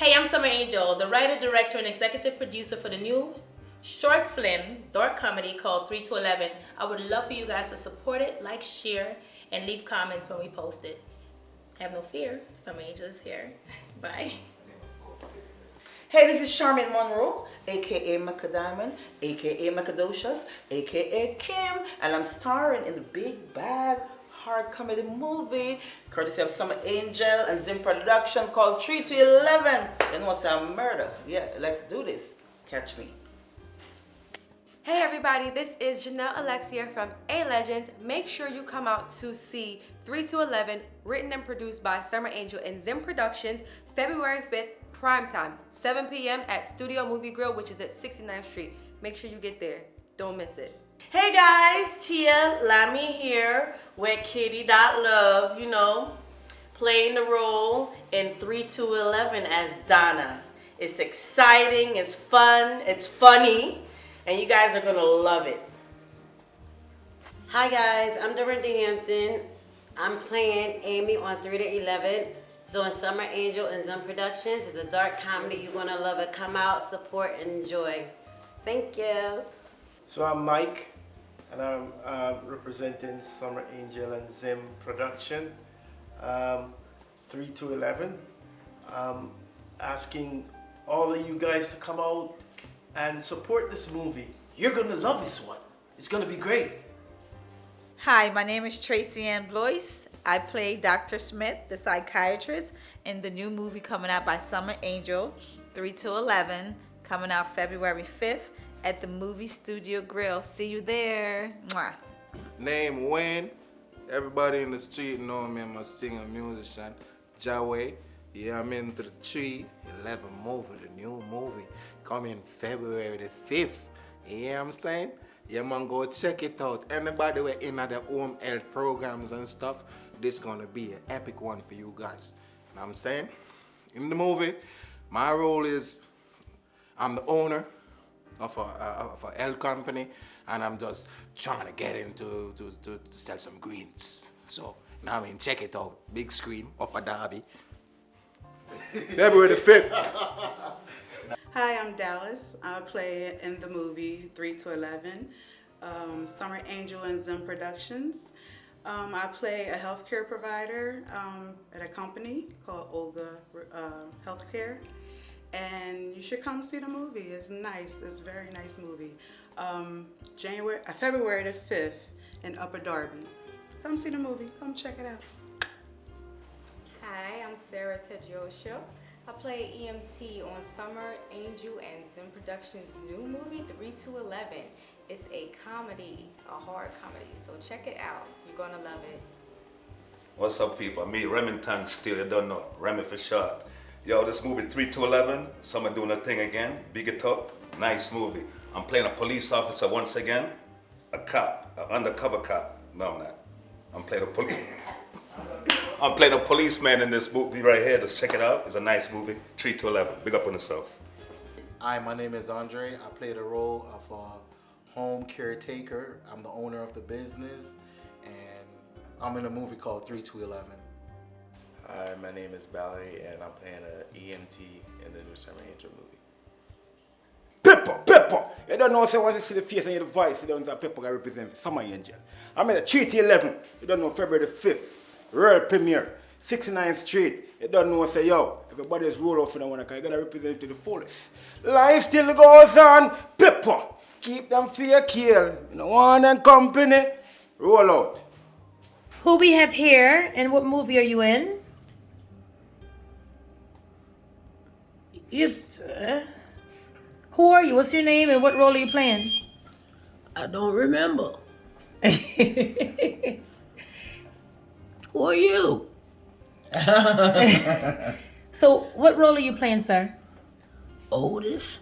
Hey, I'm Summer Angel, the writer, director, and executive producer for the new short film, dark comedy called 3 to 11. I would love for you guys to support it, like, share, and leave comments when we post it. Have no fear, Summer Angel is here. Bye. Hey, this is Charmaine Monroe, aka Macadiamond, aka Macadocious, aka Kim, and I'm starring in the big bad hard comedy movie courtesy of Summer Angel and Zim Production called 3 to 11. You know what's a murder? Yeah, let's do this. Catch me. Hey everybody, this is Janelle Alexia from A Legends. Make sure you come out to see 3 to 11, written and produced by Summer Angel and Zim Productions, February 5th, prime time, 7 p.m. at Studio Movie Grill, which is at 69th Street. Make sure you get there. Don't miss it. Hey guys, Tia Lamy here with Kitty Love, you know, playing the role in 3 to 11 as Donna. It's exciting, it's fun, it's funny, and you guys are gonna love it. Hi guys, I'm Dorinda Hampton. I'm playing Amy on 3 to 11. It's on Summer Angel and Zim Productions. It's a dark comedy. You're gonna love it. Come out, support, and enjoy. Thank you. So I'm Mike, and I'm uh, representing Summer Angel and Zim Production, um, 3 to 11. Um, asking all of you guys to come out and support this movie. You're gonna love this one. It's gonna be great. Hi, my name is Tracy Ann Blois. I play Dr. Smith, the psychiatrist, in the new movie coming out by Summer Angel, 3 to 11, coming out February 5th at the Movie Studio Grill. See you there. Mwah. Name Wayne. Everybody in the street know me. I'm a singer, musician. Jaway. Yeah, I'm in the tree. 11 movie, the new movie, coming February the 5th. You know what I'm saying? Yeah, man, go check it out. Anybody who in the home health programs and stuff, this gonna be an epic one for you guys. You know what I'm saying? In the movie, my role is I'm the owner of a, of a L company and I'm just trying to get him to, to, to, to sell some greens. So now I mean, check it out. Big screen, Upper Darby. February the 5th. Hi, I'm Dallas. I play in the movie 3 to 11, um, Summer Angel and Zim Productions. Um, I play a healthcare provider um, at a company called Olga uh, Healthcare and you should come see the movie. It's nice. It's a very nice movie. Um, January, uh, February the 5th in Upper Darby. Come see the movie. Come check it out. Hi, I'm Sarah Tedrosha. I play EMT on Summer Angel and Zim Productions' new movie, 3 to 11. It's a comedy, a horror comedy, so check it out. You're gonna love it. What's up, people? Me, Remington Steele, you don't know. Remy for short. Yo, this movie 3 to 11, someone doing a thing again, big it up, nice movie. I'm playing a police officer once again, a cop, an undercover cop. No, I'm not. I'm playing a police. I'm playing a policeman in this movie right here. Just check it out. It's a nice movie. 3 to 11. Big up on yourself. Hi, my name is Andre. I play the role of a home caretaker. I'm the owner of the business, and I'm in a movie called 3 to 11. Hi, my name is Valerie, and I'm playing an EMT in the new Summer Angel movie. Pepper, Pepper! You don't know, so once you see the face and hear the voice, you don't know that Pepper can represent Summer Angel. I'm in the 3 to 11, you don't know February the 5th, world premiere, 69th Street. You don't know, say, yo, everybody's roll off in the one, you gotta represent to the fullest. Life still goes on, Pepper! Keep them for your kill. You know, one and company, roll out. Who we have here, and what movie are you in? You, uh, who are you? What's your name and what role are you playing? I don't remember. who are you? so, what role are you playing, sir? Otis.